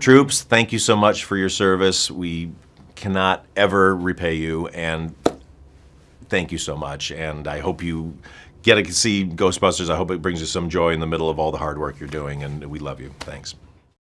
Troops, thank you so much for your service. We cannot ever repay you, and thank you so much. And I hope you get to see Ghostbusters. I hope it brings you some joy in the middle of all the hard work you're doing, and we love you. Thanks.